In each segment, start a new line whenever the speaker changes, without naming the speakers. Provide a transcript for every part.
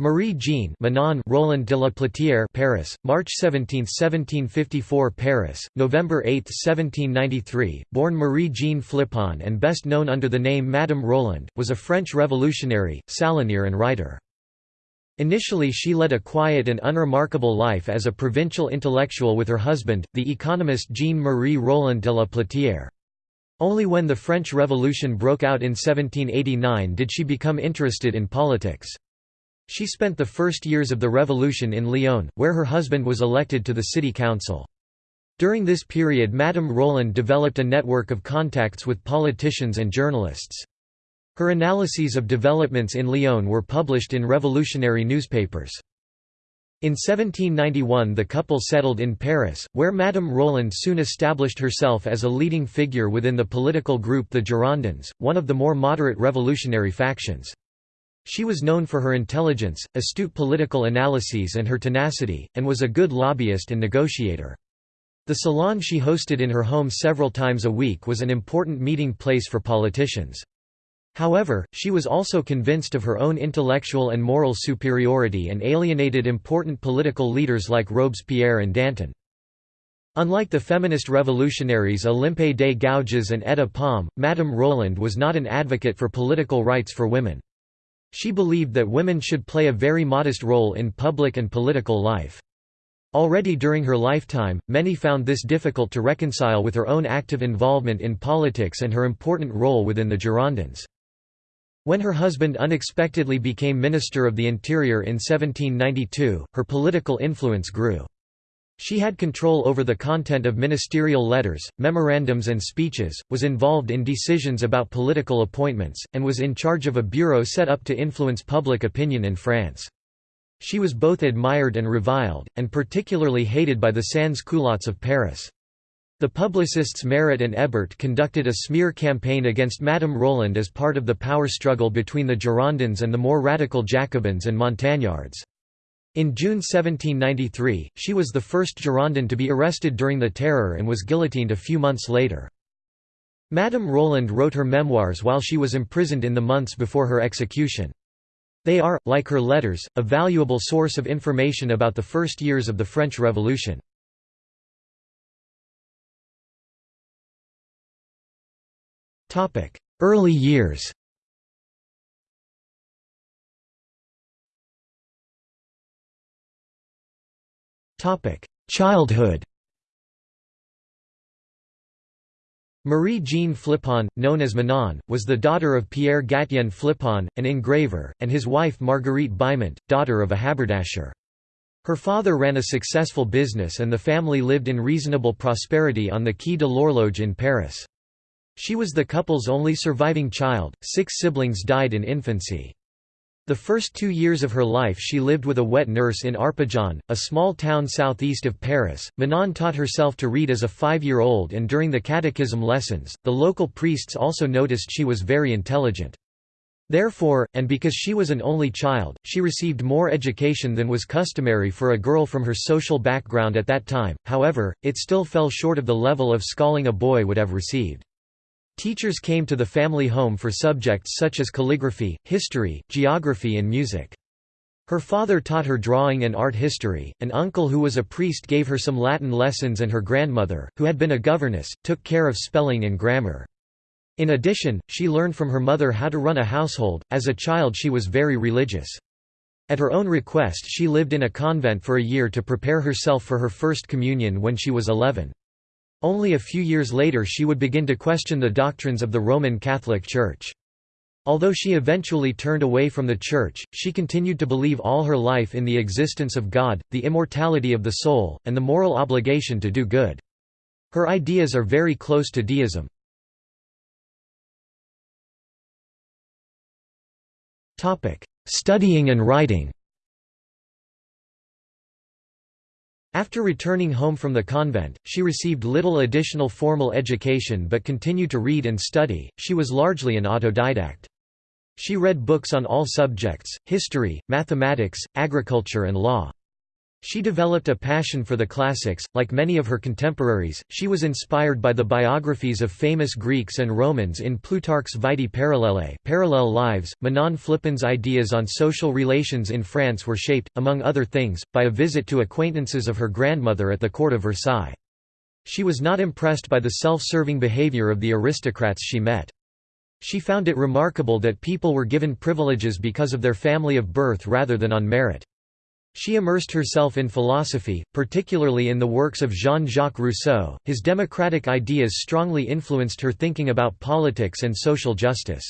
Marie Jean Manon Roland de la Platière Paris, March 17, 1754 Paris, November 8, 1793, born Marie Jean Phlipon and best known under the name Madame Roland, was a French revolutionary, salonier and writer. Initially she led a quiet and unremarkable life as a provincial intellectual with her husband, the economist Jean-Marie Roland de la Platière. Only when the French Revolution broke out in 1789 did she become interested in politics. She spent the first years of the revolution in Lyon, where her husband was elected to the city council. During this period Madame Roland developed a network of contacts with politicians and journalists. Her analyses of developments in Lyon were published in revolutionary newspapers. In 1791 the couple settled in Paris, where Madame Roland soon established herself as a leading figure within the political group the Girondins, one of the more moderate revolutionary factions. She was known for her intelligence, astute political analyses and her tenacity, and was a good lobbyist and negotiator. The salon she hosted in her home several times a week was an important meeting place for politicians. However, she was also convinced of her own intellectual and moral superiority and alienated important political leaders like Robespierre and Danton. Unlike the feminist revolutionaries Olympe de Gouges and Etta Palm, Madame Roland was not an advocate for political rights for women. She believed that women should play a very modest role in public and political life. Already during her lifetime, many found this difficult to reconcile with her own active involvement in politics and her important role within the Girondins. When her husband unexpectedly became Minister of the Interior in 1792, her political influence grew. She had control over the content of ministerial letters, memorandums and speeches, was involved in decisions about political appointments, and was in charge of a bureau set up to influence public opinion in France. She was both admired and reviled, and particularly hated by the sans-culottes of Paris. The publicists Marat and Hébert conducted a smear campaign against Madame Roland as part of the power struggle between the Girondins and the more radical Jacobins and Montagnards. In June 1793, she was the first Girondin to be arrested during the Terror and was guillotined a few months later. Madame Roland wrote her memoirs while she was imprisoned in the months before her execution. They are, like her letters, a valuable source of information about the first years of the French Revolution. Early years Childhood Marie Jean Phlipon, known as Manon, was the daughter of Pierre Gatien Phlipon, an engraver, and his wife Marguerite Beimont, daughter of a haberdasher. Her father ran a successful business and the family lived in reasonable prosperity on the Quai de l'Horloge in Paris. She was the couple's only surviving child, six siblings died in infancy. The first two years of her life she lived with a wet nurse in Arpajon, a small town southeast of Paris. Manon taught herself to read as a five-year-old and during the catechism lessons, the local priests also noticed she was very intelligent. Therefore, and because she was an only child, she received more education than was customary for a girl from her social background at that time, however, it still fell short of the level of schooling a boy would have received. Teachers came to the family home for subjects such as calligraphy, history, geography and music. Her father taught her drawing and art history, an uncle who was a priest gave her some Latin lessons and her grandmother, who had been a governess, took care of spelling and grammar. In addition, she learned from her mother how to run a household. As a child, she was very religious. At her own request, she lived in a convent for a year to prepare herself for her first communion when she was 11. Only a few years later she would begin to question the doctrines of the Roman Catholic Church. Although she eventually turned away from the Church, she continued to believe all her life in the existence of God, the immortality of the soul, and the moral obligation to do good. Her ideas are very close to deism. Studying and writing After returning home from the convent, she received little additional formal education but continued to read and study. She was largely an autodidact. She read books on all subjects history, mathematics, agriculture, and law. She developed a passion for the classics. Like many of her contemporaries, she was inspired by the biographies of famous Greeks and Romans in Plutarch's Vitae Parallelae Parallel Lives. Manon Phlipon's ideas on social relations in France were shaped, among other things, by a visit to acquaintances of her grandmother at the court of Versailles. She was not impressed by the self-serving behavior of the aristocrats she met. She found it remarkable that people were given privileges because of their family of birth rather than on merit. She immersed herself in philosophy, particularly in the works of Jean-Jacques Rousseau. His democratic ideas strongly influenced her thinking about politics and social justice.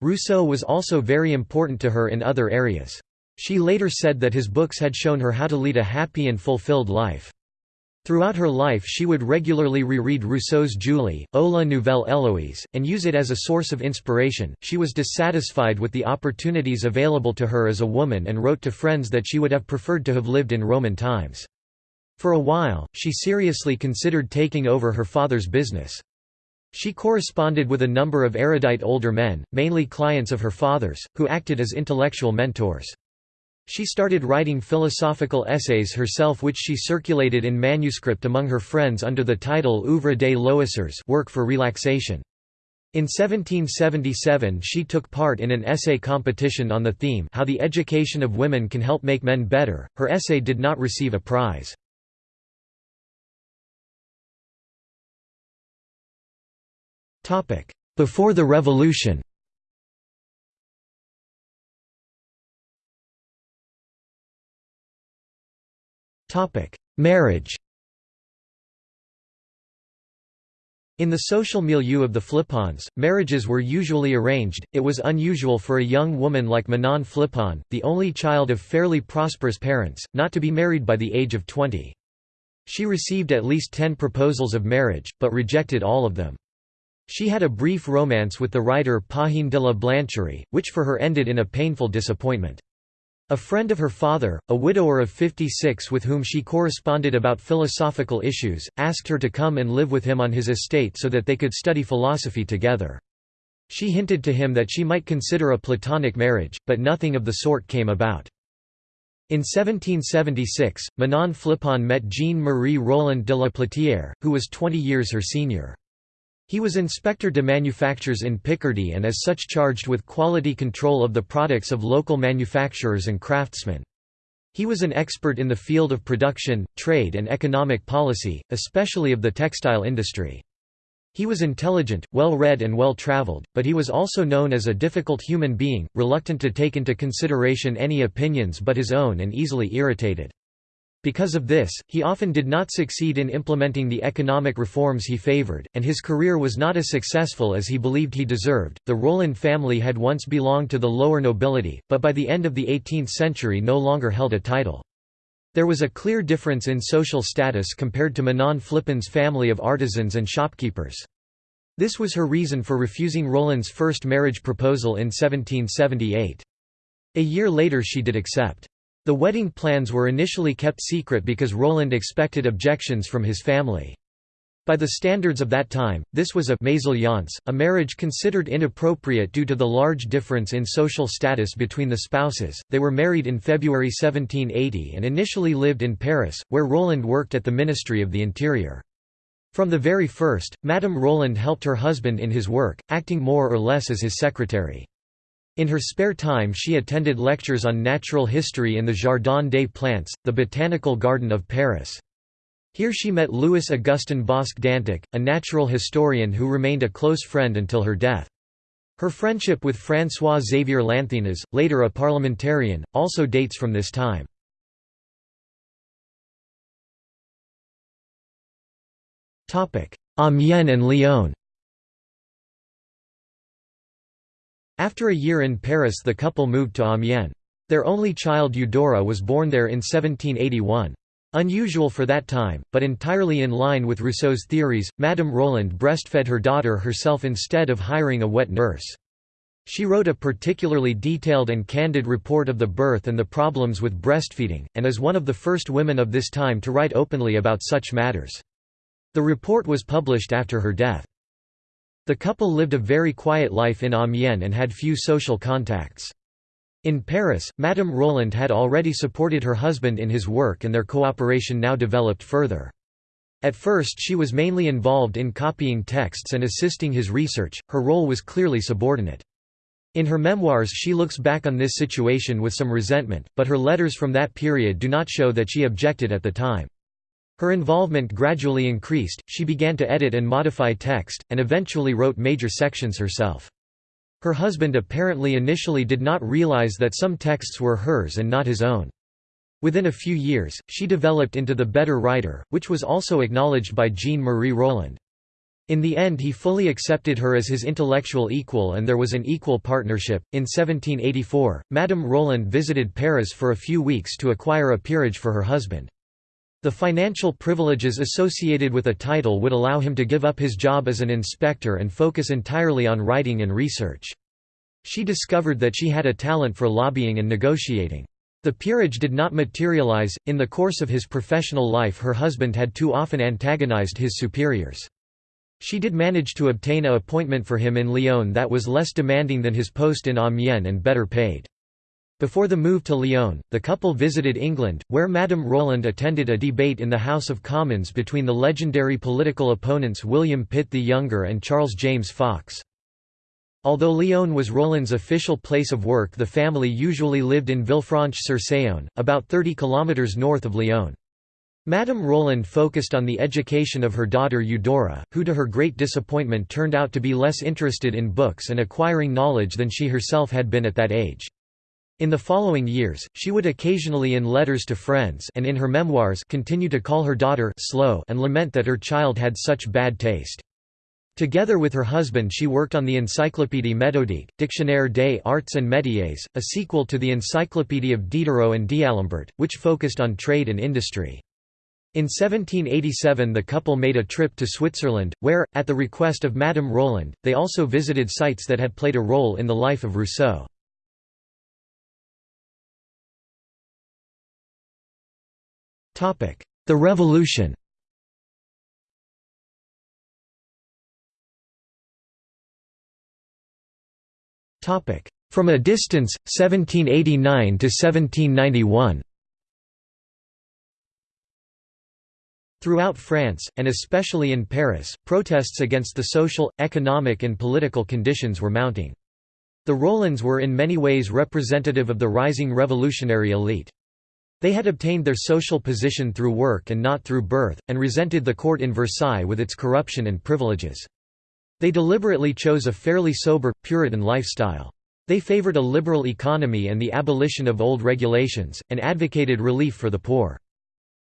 Rousseau was also very important to her in other areas. She later said that his books had shown her how to lead a happy and fulfilled life. Throughout her life she would regularly reread Rousseau's Julie, ou la Nouvelle Héloïse, and use it as a source of inspiration. She was dissatisfied with the opportunities available to her as a woman and wrote to friends that she would have preferred to have lived in Roman times. For a while, she seriously considered taking over her father's business. She corresponded with a number of erudite older men, mainly clients of her father's, who acted as intellectual mentors. She started writing philosophical essays herself which she circulated in manuscript among her friends under the title Oeuvre des Loisirs work for relaxation. In 1777 she took part in an essay competition on the theme How the Education of Women Can Help Make Men Better. Her essay did not receive a prize. Before the Revolution Marriage In the social milieu of the Phlipons, marriages were usually arranged. It was unusual for a young woman like Manon Phlipon, the only child of fairly prosperous parents, not to be married by the age of 20. She received at least ten proposals of marriage, but rejected all of them. She had a brief romance with the writer Pahine de la Blancherie, which for her ended in a painful disappointment. A friend of her father, a widower of 56 with whom she corresponded about philosophical issues, asked her to come and live with him on his estate so that they could study philosophy together. She hinted to him that she might consider a platonic marriage, but nothing of the sort came about. In 1776, Manon Phlipon met Jean-Marie Roland de la Platière, who was 20 years her senior. He was inspector de manufactures in Picardy and as such charged with quality control of the products of local manufacturers and craftsmen. He was an expert in the field of production, trade and economic policy, especially of the textile industry. He was intelligent, well-read and well-traveled, but he was also known as a difficult human being, reluctant to take into consideration any opinions but his own and easily irritated. Because of this, he often did not succeed in implementing the economic reforms he favored, and his career was not as successful as he believed he deserved. The Roland family had once belonged to the lower nobility, but by the end of the 18th century no longer held a title. There was a clear difference in social status compared to Manon Phlipon's family of artisans and shopkeepers. This was her reason for refusing Roland's first marriage proposal in 1778. A year later she did accept. The wedding plans were initially kept secret because Roland expected objections from his family. By the standards of that time, this was a mésalliance, a marriage considered inappropriate due to the large difference in social status between the spouses. They were married in February 1780 and initially lived in Paris, where Roland worked at the Ministry of the Interior. From the very first, Madame Roland helped her husband in his work, acting more or less as his secretary. In her spare time she attended lectures on natural history in the Jardin des Plantes, the botanical garden of Paris. Here she met Louis Augustin Bosc d'Antic, a natural historian who remained a close friend until her death. Her friendship with François Xavier Lanthenas, later a parliamentarian, also dates from this time. Amiens and Lyon After a year in Paris the couple moved to Amiens. Their only child Eudora was born there in 1781. Unusual for that time, but entirely in line with Rousseau's theories, Madame Roland breastfed her daughter herself instead of hiring a wet nurse. She wrote a particularly detailed and candid report of the birth and the problems with breastfeeding, and is one of the first women of this time to write openly about such matters. The report was published after her death. The couple lived a very quiet life in Amiens and had few social contacts. In Paris, Madame Roland had already supported her husband in his work and their cooperation now developed further. At first she was mainly involved in copying texts and assisting his research, her role was clearly subordinate. In her memoirs she looks back on this situation with some resentment, but her letters from that period do not show that she objected at the time. Her involvement gradually increased, she began to edit and modify text, and eventually wrote major sections herself. Her husband apparently initially did not realize that some texts were hers and not his own. Within a few years, she developed into the better writer, which was also acknowledged by Jean-Marie Roland. In the end he fully accepted her as his intellectual equal and there was an equal partnership. In 1784, Madame Roland visited Paris for a few weeks to acquire a peerage for her husband. The financial privileges associated with a title would allow him to give up his job as an inspector and focus entirely on writing and research. She discovered that she had a talent for lobbying and negotiating. The peerage did not materialize. In the course of his professional life, her husband had too often antagonized his superiors. She did manage to obtain a appointment for him in Lyon that was less demanding than his post in Amiens and better paid. Before the move to Lyon, the couple visited England, where Madame Roland attended a debate in the House of Commons between the legendary political opponents William Pitt the Younger and Charles James Fox. Although Lyon was Roland's official place of work the family usually lived in Villefranche-sur-Saône, about 30 kilometres north of Lyon. Madame Roland focused on the education of her daughter Eudora, who to her great disappointment turned out to be less interested in books and acquiring knowledge than she herself had been at that age. In the following years, she would occasionally in letters to friends and in her memoirs continue to call her daughter slow and lament that her child had such bad taste. Together with her husband she worked on the Encyclopédie méthodique, Dictionnaire des arts and métiers, a sequel to the Encyclopédie of Diderot and D'Alembert, which focused on trade and industry. In 1787 the couple made a trip to Switzerland, where, at the request of Madame Roland, they also visited sites that had played a role in the life of Rousseau. The Revolution From a distance, 1789 to 1791 Throughout France, and especially in Paris, protests against the social, economic and political conditions were mounting. The Rolands were in many ways representative of the rising revolutionary elite. They had obtained their social position through work and not through birth, and resented the court in Versailles with its corruption and privileges. They deliberately chose a fairly sober, Puritan lifestyle. They favored a liberal economy and the abolition of old regulations, and advocated relief for the poor.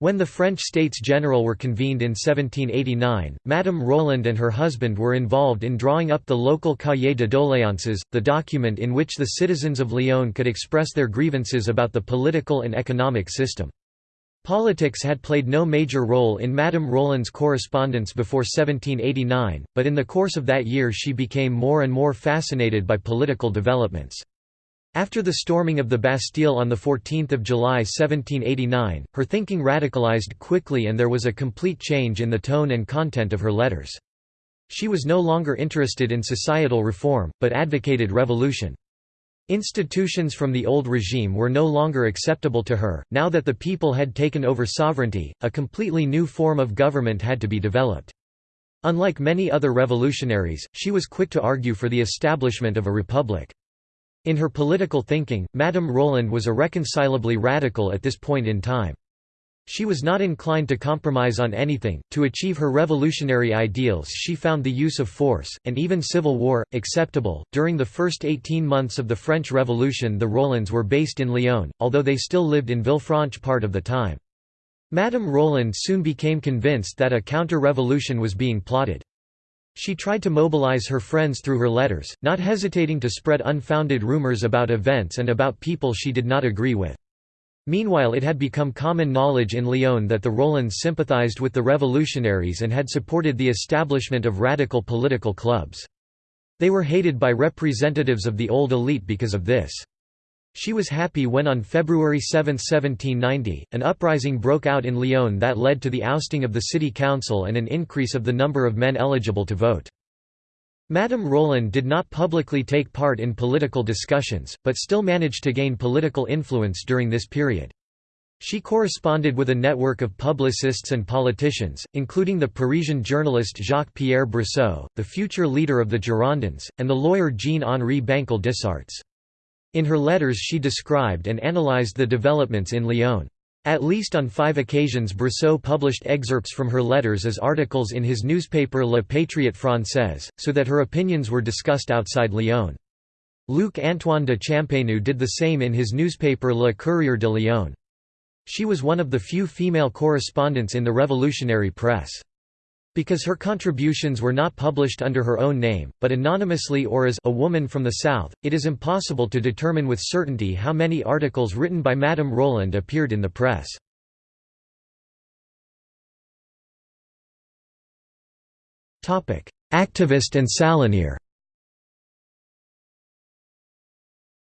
When the French States General were convened in 1789, Madame Roland and her husband were involved in drawing up the local Cahier de doléances, the document in which the citizens of Lyon could express their grievances about the political and economic system. Politics had played no major role in Madame Roland's correspondence before 1789, but in the course of that year she became more and more fascinated by political developments. After the storming of the Bastille on 14 July 1789, her thinking radicalized quickly and there was a complete change in the tone and content of her letters. She was no longer interested in societal reform, but advocated revolution. Institutions from the old regime were no longer acceptable to her, now that the people had taken over sovereignty, a completely new form of government had to be developed. Unlike many other revolutionaries, she was quick to argue for the establishment of a republic. In her political thinking, Madame Roland was irreconcilably radical at this point in time. She was not inclined to compromise on anything. To achieve her revolutionary ideals, she found the use of force, and even civil war, acceptable. During the first 18 months of the French Revolution, the Rolands were based in Lyon, although they still lived in Villefranche part of the time. Madame Roland soon became convinced that a counter revolution was being plotted. She tried to mobilize her friends through her letters, not hesitating to spread unfounded rumors about events and about people she did not agree with. Meanwhile it had become common knowledge in Lyon that the Rolands sympathized with the revolutionaries and had supported the establishment of radical political clubs. They were hated by representatives of the old elite because of this. She was happy when on February 7, 1790, an uprising broke out in Lyon that led to the ousting of the city council and an increase of the number of men eligible to vote. Madame Roland did not publicly take part in political discussions, but still managed to gain political influence during this period. She corresponded with a network of publicists and politicians, including the Parisian journalist Jacques-Pierre Brissot, the future leader of the Girondins, and the lawyer Jean-Henri Bancal des Issarts. In her letters she described and analyzed the developments in Lyon. At least on five occasions Brissot published excerpts from her letters as articles in his newspaper Le Patriote Française, so that her opinions were discussed outside Lyon. Luc-Antoine de Champagneux did the same in his newspaper Le Courrier de Lyon. She was one of the few female correspondents in the revolutionary press. Because her contributions were not published under her own name, but anonymously or as a woman from the South, it is impossible to determine with certainty how many articles written by Madame Roland appeared in the press. Activist and salonier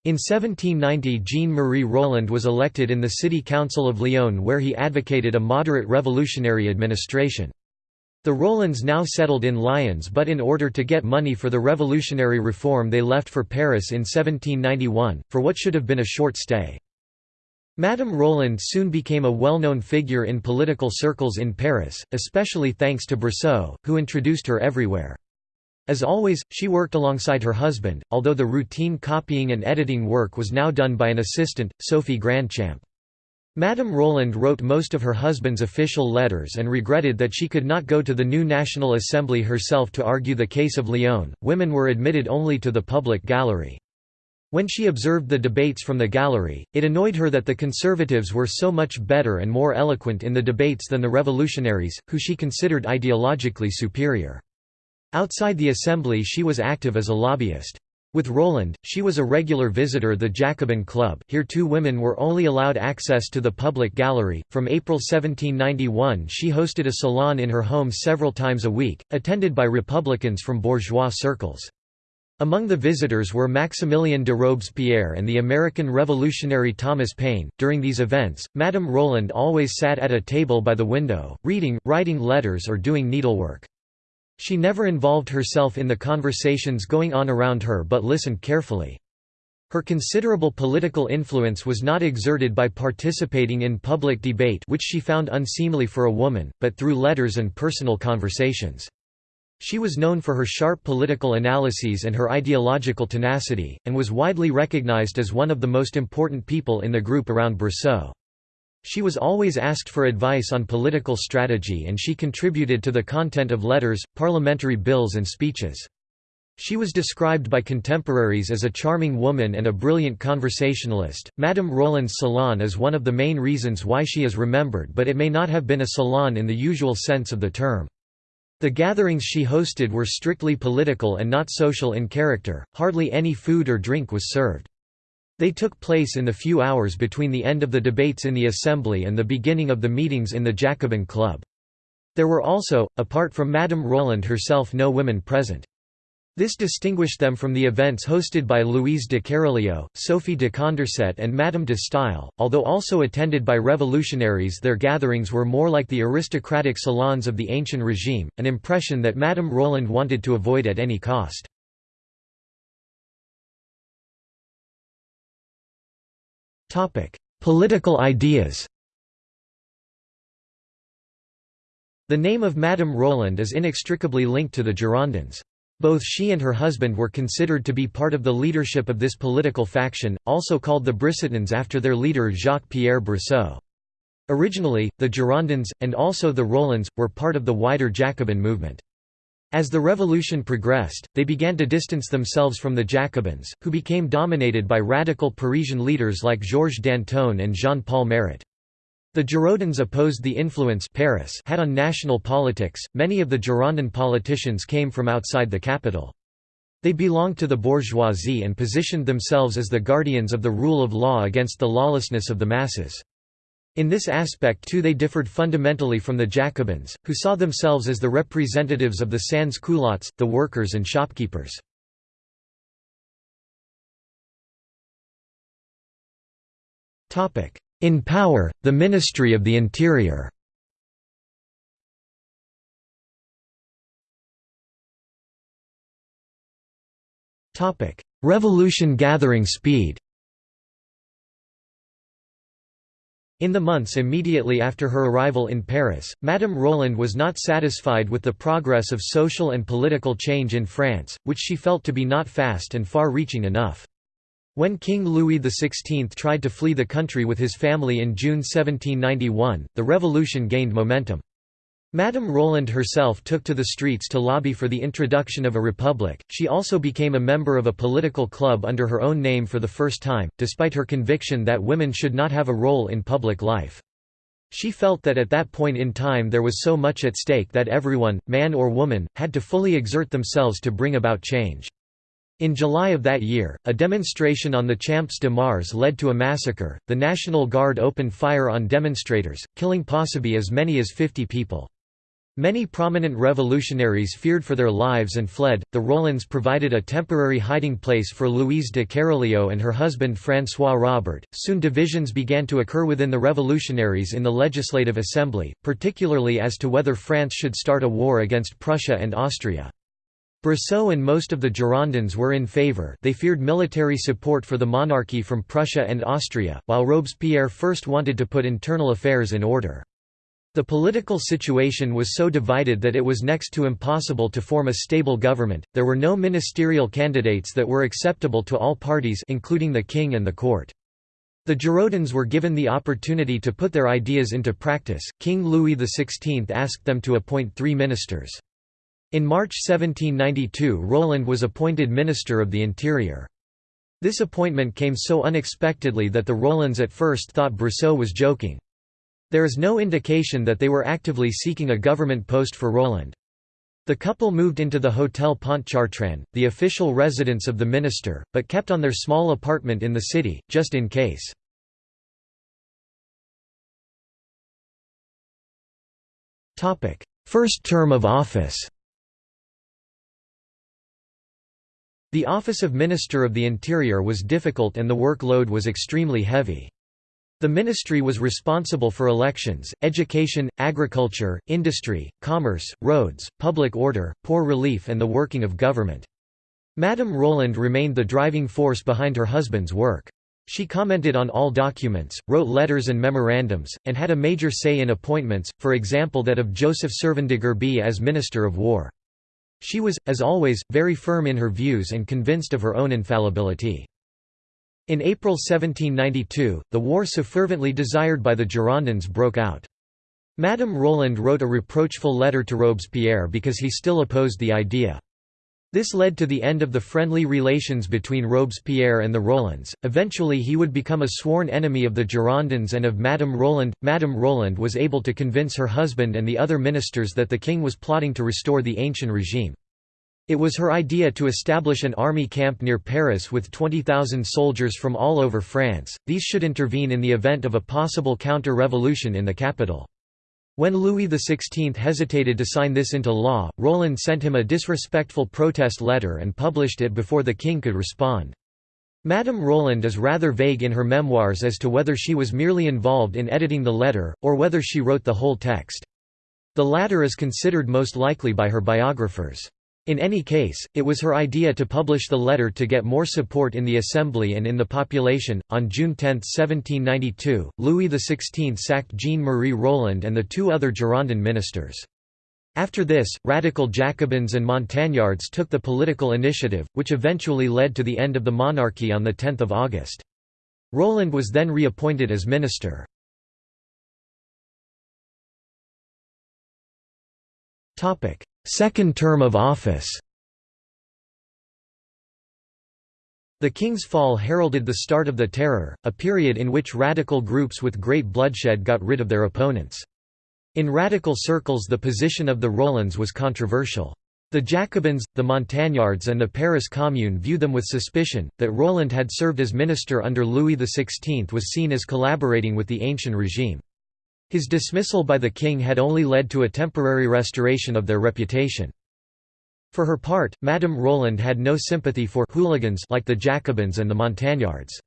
In 1790 Jean-Marie Roland was elected in the city council of Lyon where he advocated a moderate revolutionary administration. The Rolands now settled in Lyons but in order to get money for the revolutionary reform they left for Paris in 1791, for what should have been a short stay. Madame Roland soon became a well-known figure in political circles in Paris, especially thanks to Brissot, who introduced her everywhere. As always, she worked alongside her husband, although the routine copying and editing work was now done by an assistant, Sophie Grandchamp. Madame Roland wrote most of her husband's official letters and regretted that she could not go to the new National Assembly herself to argue the case of Lyon. Women were admitted only to the public gallery. When she observed the debates from the gallery, it annoyed her that the conservatives were so much better and more eloquent in the debates than the revolutionaries, who she considered ideologically superior. Outside the assembly she was active as a lobbyist. With Roland, she was a regular visitor the Jacobin Club here two women were only allowed access to the public gallery. From April 1791 she hosted a salon in her home several times a week, attended by Republicans from bourgeois circles. Among the visitors were Maximilien de Robespierre and the American revolutionary Thomas Paine. During these events, Madame Roland always sat at a table by the window, reading, writing letters or doing needlework. She never involved herself in the conversations going on around her but listened carefully. Her considerable political influence was not exerted by participating in public debate which she found unseemly for a woman, but through letters and personal conversations. She was known for her sharp political analyses and her ideological tenacity, and was widely recognized as one of the most important people in the group around Brissot. She was always asked for advice on political strategy and she contributed to the content of letters, parliamentary bills and speeches. She was described by contemporaries as a charming woman and a brilliant conversationalist. Madame Roland's salon is one of the main reasons why she is remembered, but it may not have been a salon in the usual sense of the term. The gatherings she hosted were strictly political and not social in character, hardly any food or drink was served. They took place in the few hours between the end of the debates in the Assembly and the beginning of the meetings in the Jacobin Club. There were also, apart from Madame Roland herself no women present. This distinguished them from the events hosted by Louise de Kéralio, Sophie de Condorcet and Madame de Staël. Although also attended by revolutionaries their gatherings were more like the aristocratic salons of the ancient regime, an impression that Madame Roland wanted to avoid at any cost. Topic: Political ideas. The name of Madame Roland is inextricably linked to the Girondins. Both she and her husband were considered to be part of the leadership of this political faction, also called the Brissotins after their leader Jacques-Pierre Brissot. Originally, the Girondins, and also the Rolands, were part of the wider Jacobin movement. As the revolution progressed, they began to distance themselves from the Jacobins, who became dominated by radical Parisian leaders like Georges Danton and Jean-Paul Marat. The Girondins opposed the influence Paris had on national politics. Many of the Girondin politicians came from outside the capital. They belonged to the bourgeoisie and positioned themselves as the guardians of the rule of law against the lawlessness of the masses. In this aspect too they differed fundamentally from the Jacobins, who saw themselves as the representatives of the sans-culottes, the workers and shopkeepers. In power, the Ministry of the Interior Revolution gathering speed In the months immediately after her arrival in Paris, Madame Roland was not satisfied with the progress of social and political change in France, which she felt to be not fast and far-reaching enough. When King Louis XVI tried to flee the country with his family in June 1791, the revolution gained momentum. Madame Roland herself took to the streets to lobby for the introduction of a republic. She also became a member of a political club under her own name for the first time, despite her conviction that women should not have a role in public life. She felt that at that point in time there was so much at stake that everyone, man or woman, had to fully exert themselves to bring about change. In July of that year, a demonstration on the Champ de Mars led to a massacre. The National Guard opened fire on demonstrators, killing possibly as many as 50 people. Many prominent revolutionaries feared for their lives and fled. The Rolands provided a temporary hiding place for Louise de Kéralio and her husband François Robert. Soon divisions began to occur within the revolutionaries in the Legislative Assembly, particularly as to whether France should start a war against Prussia and Austria. Brissot and most of the Girondins were in favour they feared military support for the monarchy from Prussia and Austria, while Robespierre first wanted to put internal affairs in order. The political situation was so divided that it was next to impossible to form a stable government. There were no ministerial candidates that were acceptable to all parties including the king and the court. The Girondins were given the opportunity to put their ideas into practice. King Louis XVI asked them to appoint 3 ministers. In March 1792 Roland was appointed Minister of the Interior. This appointment came so unexpectedly that the Rolands at first thought Brissot was joking. There is no indication that they were actively seeking a government post for Roland. The couple moved into the Hotel Pontchartrain, the official residence of the minister, but kept on their small apartment in the city, just in case. First term of office The office of Minister of the Interior was difficult and the workload was extremely heavy. The ministry was responsible for elections, education, agriculture, industry, commerce, roads, public order, poor relief and the working of government. Madame Roland remained the driving force behind her husband's work. She commented on all documents, wrote letters and memorandums, and had a major say in appointments, for example that of Joseph Servan-de-Gerbey as Minister of War. She was, as always, very firm in her views and convinced of her own infallibility. In April 1792, the war so fervently desired by the Girondins broke out. Madame Roland wrote a reproachful letter to Robespierre because he still opposed the idea. This led to the end of the friendly relations between Robespierre and the Rolands. Eventually, he would become a sworn enemy of the Girondins and of Madame Roland. Madame Roland was able to convince her husband and the other ministers that the king was plotting to restore the ancient regime. It was her idea to establish an army camp near Paris with 20,000 soldiers from all over France, these should intervene in the event of a possible counter-revolution in the capital. When Louis XVI hesitated to sign this into law, Roland sent him a disrespectful protest letter and published it before the king could respond. Madame Roland is rather vague in her memoirs as to whether she was merely involved in editing the letter, or whether she wrote the whole text. The latter is considered most likely by her biographers. In any case, it was her idea to publish the letter to get more support in the Assembly and in the population. On June 10, 1792, Louis XVI sacked Jean Marie Roland and the two other Girondin ministers. After this, radical Jacobins and Montagnards took the political initiative, which eventually led to the end of the monarchy on 10 August. Roland was then reappointed as minister. Second term of office The King's fall heralded the start of the Terror, a period in which radical groups with great bloodshed got rid of their opponents. In radical circles the position of the Rolands was controversial. The Jacobins, the Montagnards and the Paris Commune view them with suspicion. That Roland had served as minister under Louis XVI was seen as collaborating with the ancient regime. His dismissal by the king had only led to a temporary restoration of their reputation. For her part, Madame Roland had no sympathy for hooligans like the Jacobins and the Montagnards.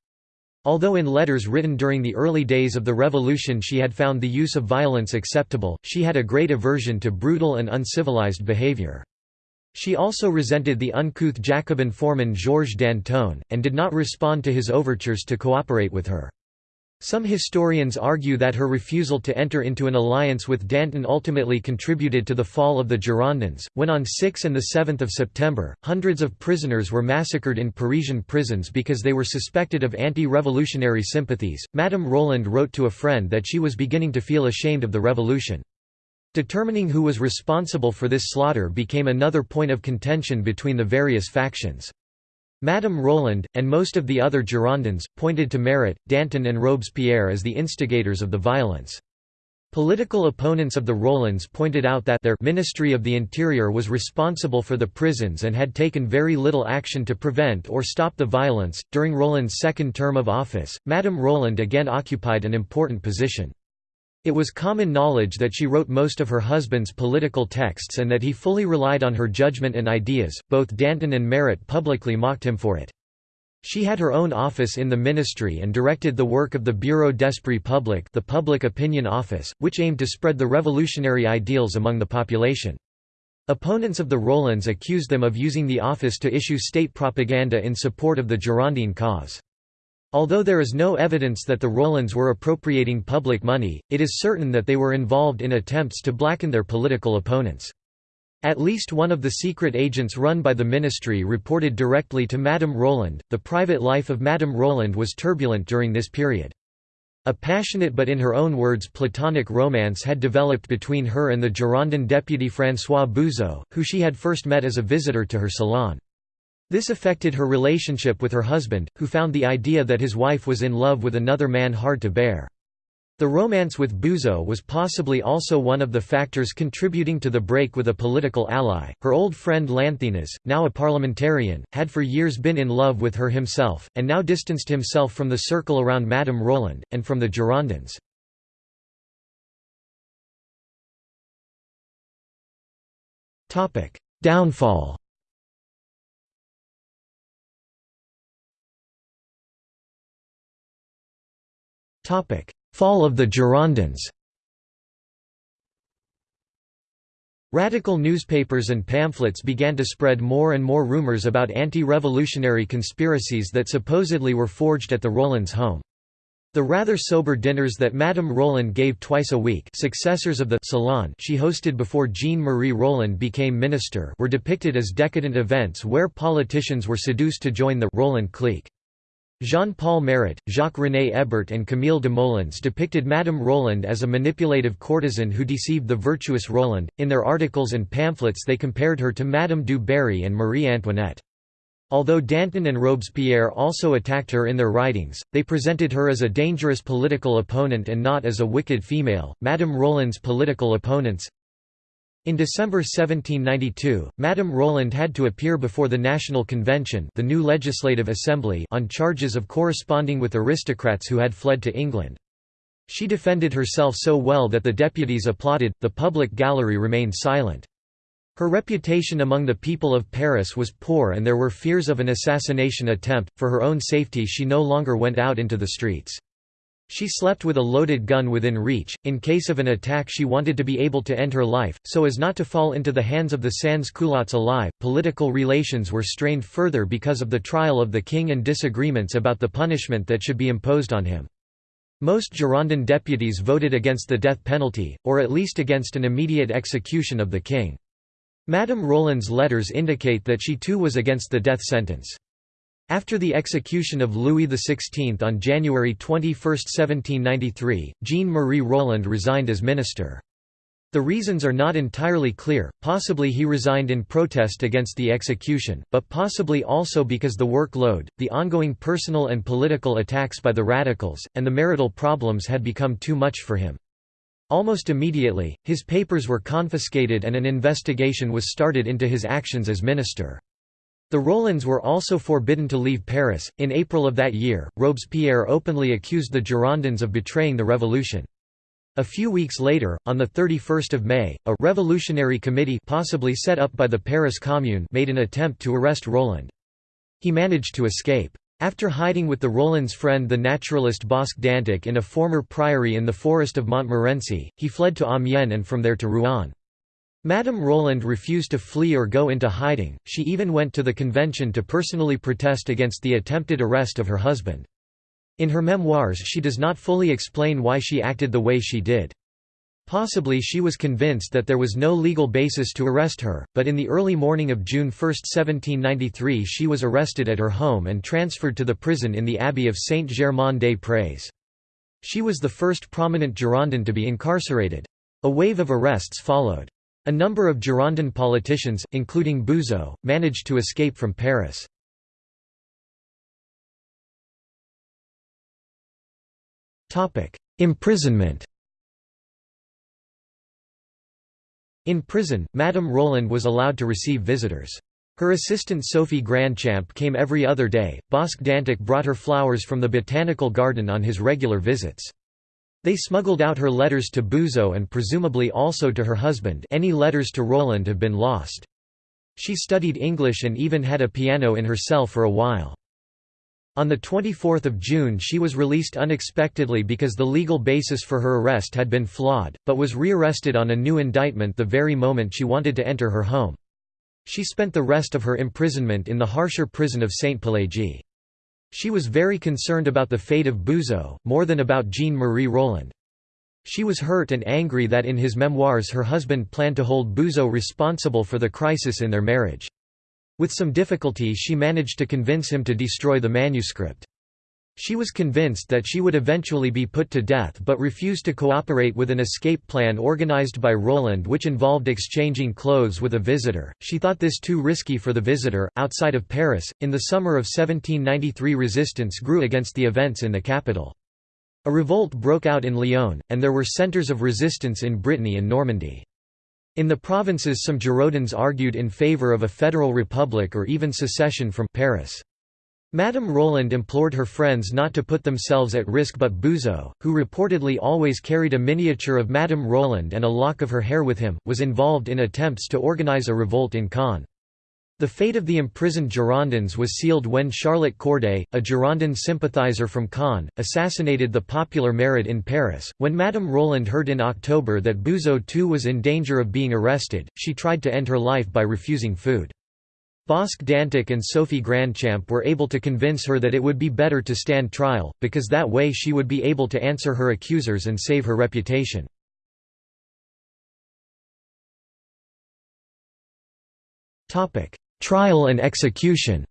Although in letters written during the early days of the Revolution she had found the use of violence acceptable, she had a great aversion to brutal and uncivilized behavior. She also resented the uncouth Jacobin foreman Georges Danton, and did not respond to his overtures to cooperate with her. Some historians argue that her refusal to enter into an alliance with Danton ultimately contributed to the fall of the Girondins, when on 6 and 7 September, hundreds of prisoners were massacred in Parisian prisons because they were suspected of anti-revolutionary sympathies. Madame Roland wrote to a friend that she was beginning to feel ashamed of the revolution. Determining who was responsible for this slaughter became another point of contention between the various factions. Madame Roland, and most of the other Girondins, pointed to Marat, Danton and Robespierre as the instigators of the violence. Political opponents of the Rolands pointed out that their Ministry of the Interior was responsible for the prisons and had taken very little action to prevent or stop the violence. During Roland's second term of office, Madame Roland again occupied an important position. It was common knowledge that she wrote most of her husband's political texts and that he fully relied on her judgment and ideas. Both Danton and Marat publicly mocked him for it. She had her own office in the ministry and directed the work of the Bureau d'Esprit Public, the public opinion office, which aimed to spread the revolutionary ideals among the population. Opponents of the Rolands accused them of using the office to issue state propaganda in support of the Girondin cause. Although there is no evidence that the Rolands were appropriating public money, it is certain that they were involved in attempts to blacken their political opponents. At least one of the secret agents run by the ministry reported directly to Madame Roland. The private life of Madame Roland was turbulent during this period. A passionate but in her own words platonic romance had developed between her and the Girondin deputy François Buzot, who she had first met as a visitor to her salon. This affected her relationship with her husband, who found the idea that his wife was in love with another man hard to bear. The romance with Buzot was possibly also one of the factors contributing to the break with a political ally. Her old friend Lanthenas, now a parliamentarian, had for years been in love with her himself, and now distanced himself from the circle around Madame Roland, and from the Girondins. Downfall Fall of the Girondins Radical newspapers and pamphlets began to spread more and more rumors about anti-revolutionary conspiracies that supposedly were forged at the Rolands' home. The rather sober dinners that Madame Roland gave twice a week successors of the salon she hosted before Jean-Marie Roland became minister were depicted as decadent events where politicians were seduced to join the Roland clique. Jean-Paul Marat, Jacques-René Hébert and Camille Desmoulins depicted Madame Roland as a manipulative courtesan who deceived the virtuous Roland. In their articles and pamphlets they compared her to Madame du Barry and Marie Antoinette. Although Danton and Robespierre also attacked her in their writings, they presented her as a dangerous political opponent and not as a wicked female. Madame Roland's political opponents in December 1792, Madame Roland had to appear before the National Convention the new Legislative Assembly on charges of corresponding with aristocrats who had fled to England. She defended herself so well that the deputies applauded, the public gallery remained silent. Her reputation among the people of Paris was poor and there were fears of an assassination attempt, for her own safety she no longer went out into the streets. She slept with a loaded gun within reach, in case of an attack she wanted to be able to end her life, so as not to fall into the hands of the sans-culottes alive. Political relations were strained further because of the trial of the king and disagreements about the punishment that should be imposed on him. Most Girondin deputies voted against the death penalty, or at least against an immediate execution of the king. Madame Roland's letters indicate that she too was against the death sentence. After the execution of Louis XVI on January 21, 1793, Jean-Marie Roland resigned as minister. The reasons are not entirely clear, possibly he resigned in protest against the execution, but possibly also because the workload, the ongoing personal and political attacks by the radicals, and the marital problems had become too much for him. Almost immediately, his papers were confiscated and an investigation was started into his actions as minister. The Rolands were also forbidden to leave Paris. In April of that year, Robespierre openly accused the Girondins of betraying the revolution. A few weeks later, on 31 May, a «revolutionary committee» possibly set up by the Paris Commune made an attempt to arrest Roland. He managed to escape. After hiding with the Roland's friend the naturalist Bosc d'Antic in a former priory in the forest of Montmorency, he fled to Amiens and from there to Rouen. Madame Roland refused to flee or go into hiding, she even went to the convention to personally protest against the attempted arrest of her husband. In her memoirs she does not fully explain why she acted the way she did. Possibly she was convinced that there was no legal basis to arrest her, but in the early morning of June 1, 1793 she was arrested at her home and transferred to the prison in the Abbey of Saint-Germain-des-Prés. She was the first prominent Girondin to be incarcerated. A wave of arrests followed. A number of Girondin politicians, including Buzot, managed to escape from Paris. Imprisonment In prison, Madame Roland was allowed to receive visitors. Her assistant Sophie Grandchamp came every other day. Bosc d'Antic brought her flowers from the botanical garden on his regular visits. They smuggled out her letters to Buzot and presumably also to her husband any letters to Roland have been lost. She studied English and even had a piano in her cell for a while. On 24 June she was released unexpectedly because the legal basis for her arrest had been flawed, but was rearrested on a new indictment the very moment she wanted to enter her home. She spent the rest of her imprisonment in the harsher prison of Saint-Pélagie. She was very concerned about the fate of Buzot, more than about Jean-Marie Roland. She was hurt and angry that in his memoirs her husband planned to hold Buzot responsible for the crisis in their marriage. With some difficulty she managed to convince him to destroy the manuscript. She was convinced that she would eventually be put to death but refused to cooperate with an escape plan organized by Roland which involved exchanging clothes with a visitor. She thought this too risky for the visitor. Outside of Paris, in the summer of 1793 resistance grew against the events in the capital. A revolt broke out in Lyon, and there were centres of resistance in Brittany and Normandy. In the provinces some Girondins argued in favour of a federal republic or even secession from Paris. Madame Roland implored her friends not to put themselves at risk but Buzot, who reportedly always carried a miniature of Madame Roland and a lock of her hair with him, was involved in attempts to organize a revolt in Caen. The fate of the imprisoned Girondins was sealed when Charlotte Corday, a Girondin sympathizer from Caen, assassinated the popular Marat in Paris. When Madame Roland heard in October that Buzot too was in danger of being arrested, she tried to end her life by refusing food. Bosc d'Antic and Sophie Grandchamp were able to convince her that it would be better to stand trial, because that way she would be able to answer her accusers and save her reputation. Trial and execution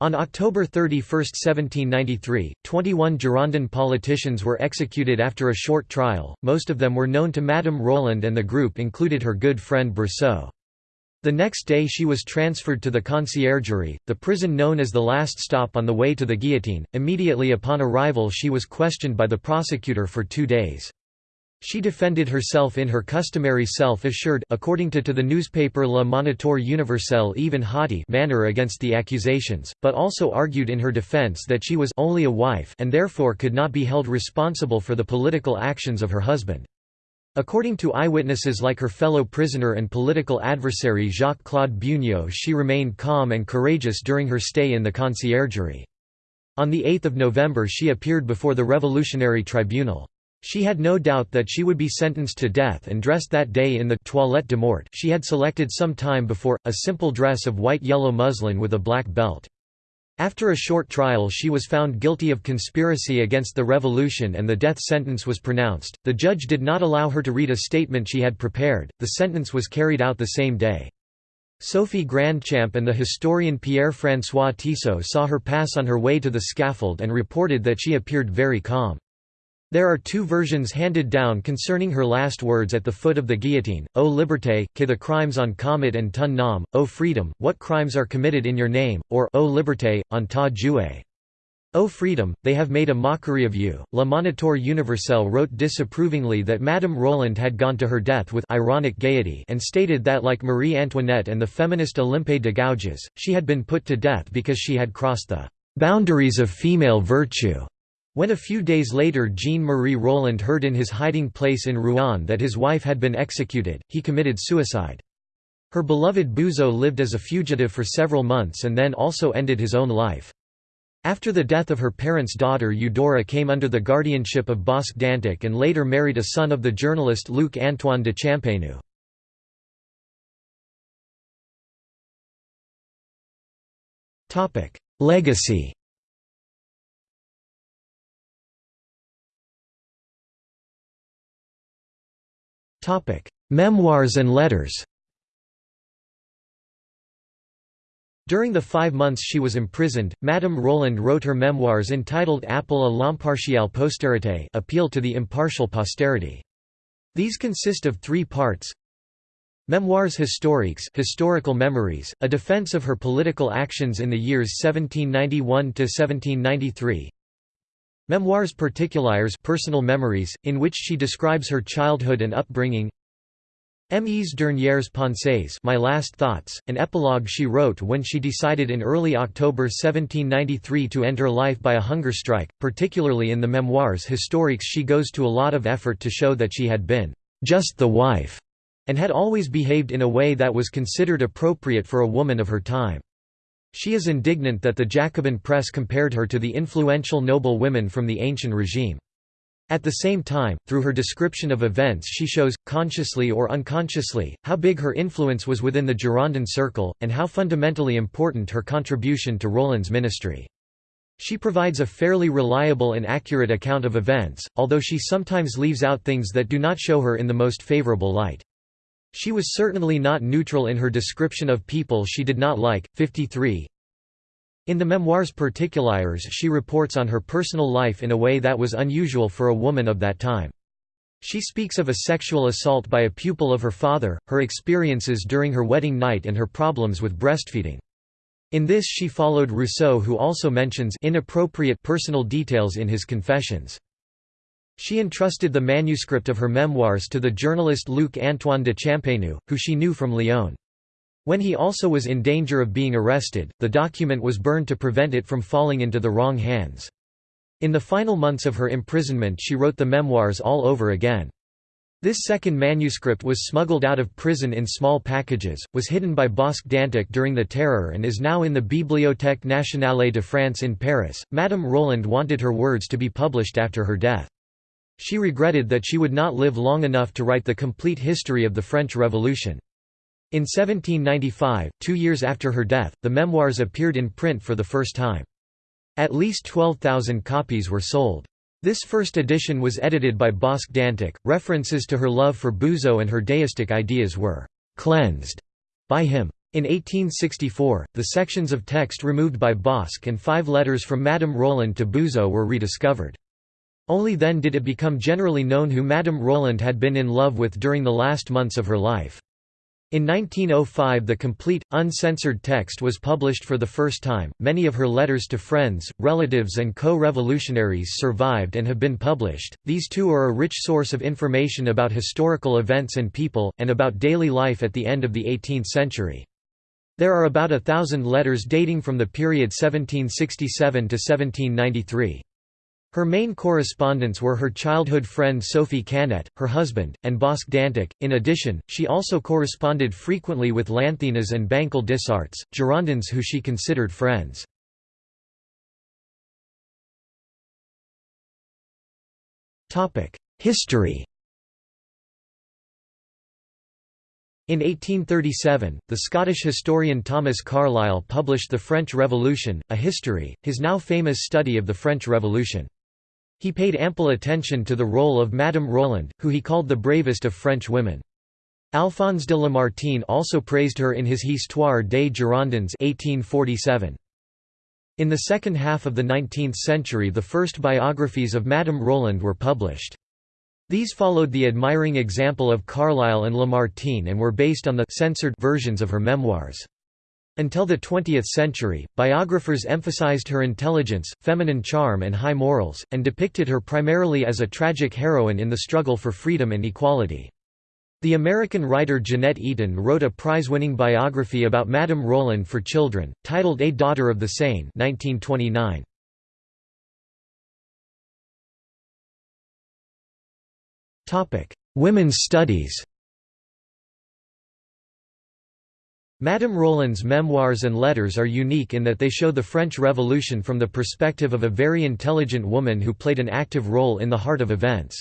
On October 31, 1793, 21 Girondin politicians were executed after a short trial, most of them were known to Madame Roland and the group included her good friend Brissot. The next day she was transferred to the Conciergerie, the prison known as the last stop on the way to the guillotine. Immediately upon arrival she was questioned by the prosecutor for two days. She defended herself in her customary self-assured according to, to the newspaper Le Moniteur Universel even haughty manner against the accusations, but also argued in her defense that she was only a wife and therefore could not be held responsible for the political actions of her husband. According to eyewitnesses like her fellow prisoner and political adversary Jacques-Claude Beugnot she remained calm and courageous during her stay in the conciergerie. On 8 November she appeared before the Revolutionary Tribunal. She had no doubt that she would be sentenced to death and dressed that day in the toilette de mort she had selected some time before, a simple dress of white-yellow muslin with a black belt. After a short trial she was found guilty of conspiracy against the revolution and the death sentence was pronounced. The judge did not allow her to read a statement she had prepared, the sentence was carried out the same day. Sophie Grandchamp and the historian Pierre-François Tissot saw her pass on her way to the scaffold and reported that she appeared very calm. There are two versions handed down concerning her last words at the foot of the guillotine, O liberté, que the crimes on commet and ton nom, O freedom, what crimes are committed in your name, or O liberté, on ta joué. O freedom, they have made a mockery of you. Le Moniteur Universel wrote disapprovingly that Madame Roland had gone to her death with ironic gaiety and stated that like Marie Antoinette and the feminist Olympe de Gouges, she had been put to death because she had crossed the boundaries of female virtue. When a few days later Jean-Marie Roland heard in his hiding place in Rouen that his wife had been executed, he committed suicide. Her beloved Buzot lived as a fugitive for several months and then also ended his own life. After the death of her parents' daughter Eudora came under the guardianship of Bosc d'Antic and later married a son of the journalist Luc Antoine de Champagneux. Legacy Memoirs and letters. During the five months she was imprisoned, Madame Roland wrote her memoirs entitled Appel à l'impartiale postérité appeal to the impartial posterity. These consist of three parts. Memoirs historiques historical memories, a defense of her political actions in the years 1791–1793 Memoirs particulières personal memories, in which she describes her childhood and upbringing Mes dernières pensées My Last Thoughts, an epilogue she wrote when she decided in early October 1793 to end her life by a hunger strike, particularly in the Memoirs historiques she goes to a lot of effort to show that she had been «just the wife» and had always behaved in a way that was considered appropriate for a woman of her time. She is indignant that the Jacobin press compared her to the influential noble women from the ancient regime. At the same time, through her description of events she shows, consciously or unconsciously, how big her influence was within the Girondin circle, and how fundamentally important her contribution to Roland's ministry. She provides a fairly reliable and accurate account of events, although she sometimes leaves out things that do not show her in the most favorable light. She was certainly not neutral in her description of people she did not like. 53 in the Memoirs Particulières she reports on her personal life in a way that was unusual for a woman of that time. She speaks of a sexual assault by a pupil of her father, her experiences during her wedding night and her problems with breastfeeding. In this she followed Rousseau who also mentions inappropriate personal details in his confessions. She entrusted the manuscript of her memoirs to the journalist Luc Antoine de Champagneux, who she knew from Lyon. When he also was in danger of being arrested, the document was burned to prevent it from falling into the wrong hands. In the final months of her imprisonment she wrote the memoirs all over again. This second manuscript was smuggled out of prison in small packages, was hidden by Bosc d'Antic during the Terror and is now in the Bibliothèque nationale de France in Paris. Madame Roland wanted her words to be published after her death. She regretted that she would not live long enough to write the complete history of the French Revolution. In 1795, two years after her death, the memoirs appeared in print for the first time. At least 12,000 copies were sold. This first edition was edited by Bosc d'Antic. References to her love for Buzot and her deistic ideas were cleansed by him. In 1864, the sections of text removed by Bosc and five letters from Madame Roland to Buzot were rediscovered. Only then did it become generally known who Madame Roland had been in love with during the last months of her life. In 1905 the complete, uncensored text was published for the first time. Many of her letters to friends, relatives and co-revolutionaries survived and have been published. These too are a rich source of information about historical events and people, and about daily life at the end of the 18th century. There are about a thousand letters dating from the period 1767 to 1793. Her main correspondents were her childhood friend Sophie Cannet, her husband, and Bosc d'Antic. In addition, she also corresponded frequently with Lanthenas and Bancal des Issarts, Girondins who she considered friends. History In 1837, the Scottish historian Thomas Carlyle published The French Revolution, a history, his now famous study of the French Revolution. He paid ample attention to the role of Madame Roland, who he called the bravest of French women. Alphonse de Lamartine also praised her in his Histoire des Girondins 1847. In the second half of the 19th century the first biographies of Madame Roland were published. These followed the admiring example of Carlyle and Lamartine and were based on the censored versions of her memoirs. Until the 20th century, biographers emphasized her intelligence, feminine charm and high morals, and depicted her primarily as a tragic heroine in the struggle for freedom and equality. The American writer Jeanette Eaton wrote a prize-winning biography about Madame Roland for children, titled A Daughter of the Seine 1929. Women's studies Madame Roland's memoirs and letters are unique in that they show the French Revolution from the perspective of a very intelligent woman who played an active role in the heart of events.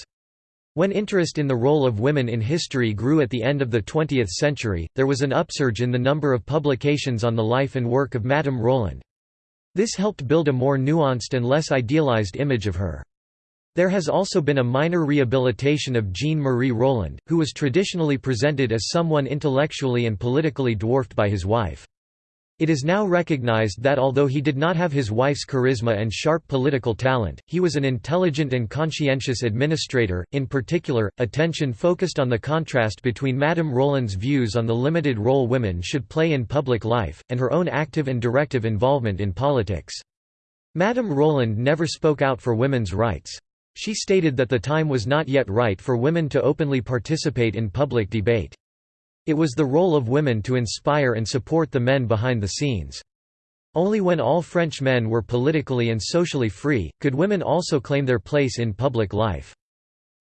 When interest in the role of women in history grew at the end of the 20th century, there was an upsurge in the number of publications on the life and work of Madame Roland. This helped build a more nuanced and less idealized image of her. There has also been a minor rehabilitation of Jean-Marie Roland, who was traditionally presented as someone intellectually and politically dwarfed by his wife. It is now recognized that although he did not have his wife's charisma and sharp political talent, he was an intelligent and conscientious administrator. In particular, attention focused on the contrast between Madame Roland's views on the limited role women should play in public life, and her own active and directive involvement in politics. Madame Roland never spoke out for women's rights. She stated that the time was not yet right for women to openly participate in public debate. It was the role of women to inspire and support the men behind the scenes. Only when all French men were politically and socially free, could women also claim their place in public life.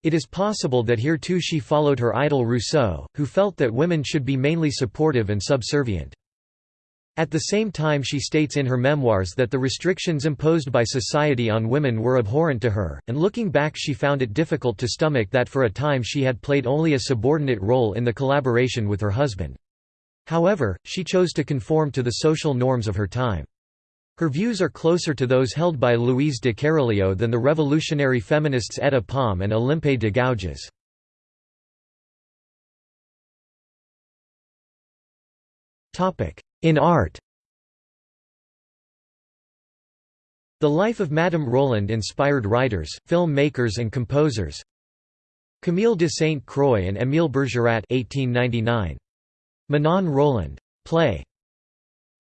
It is possible that here too she followed her idol Rousseau, who felt that women should be mainly supportive and subservient. At the same time she states in her memoirs that the restrictions imposed by society on women were abhorrent to her, and looking back she found it difficult to stomach that for a time she had played only a subordinate role in the collaboration with her husband. However, she chose to conform to the social norms of her time. Her views are closer to those held by Louise de Kéralio than the revolutionary feminists Etta Palm and Olympe de Gouges. In art The life of Madame Roland inspired writers, film makers and composers Camille de Saint Croix and Émile Bergerat 1899. Manon Roland. Play.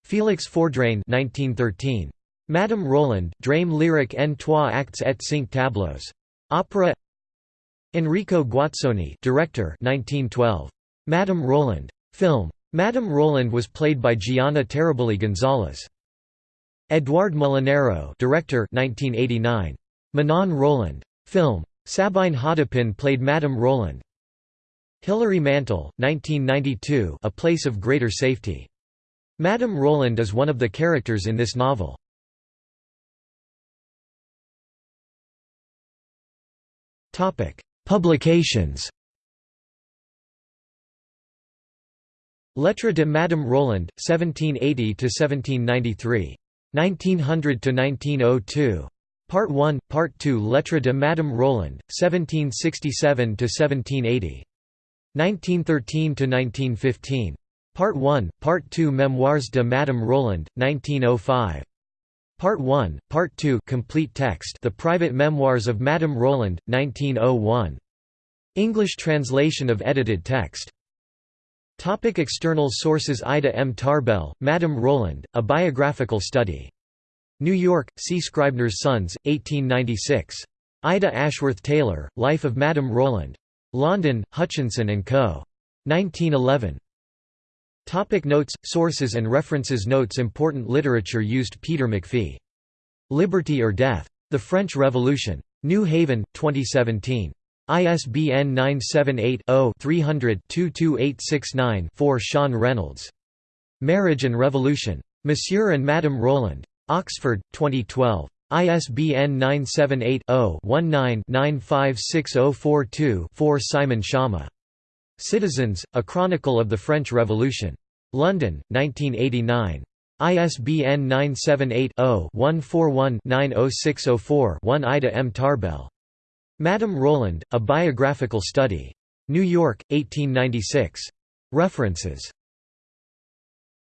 Félix Fourdrain 1913. Madame Roland, drame lyrique en trois actes et cinq tableaux. Opera Enrico Guazzoni director 1912. Madame Roland. Film. Madame Roland was played by Gianna Terribili Gonzalez. Edouard Molinaro director 1989. Manon Roland. Film. Sabine Haudepin played Madame Roland. Hilary Mantel, 1992 A Place of Greater Safety. Madame Roland is one of the characters in this novel. Publications Lettres de Madame Roland, 1780–1793. 1900–1902. Part 1, Part 2 Lettre de Madame Roland, 1767–1780. 1913–1915. Part 1, Part 2 Memoirs de Madame Roland, 1905. Part 1, Part 2 complete text The Private Memoirs of Madame Roland, 1901. English translation of edited text Topic external sources Ida M. Tarbell, Madame Roland, A Biographical Study. New York, C. Scribner's Sons, 1896. Ida Ashworth Taylor, Life of Madame Roland. London, Hutchinson & Co. 1911. Topic notes, sources and references Notes Important literature used Peter McPhee. Liberty or Death. The French Revolution. New Haven, 2017. ISBN 978-0-300-22869-4 Sean Reynolds. Marriage and Revolution. Monsieur and Madame Roland. Oxford, 2012. ISBN 978-0-19-956042-4 Simon Schama. Citizens, A Chronicle of the French Revolution. London, 1989. ISBN 978 0 141 90604 1 Ida M. Tarbell. Madame Roland, A Biographical Study. New York, 1896. References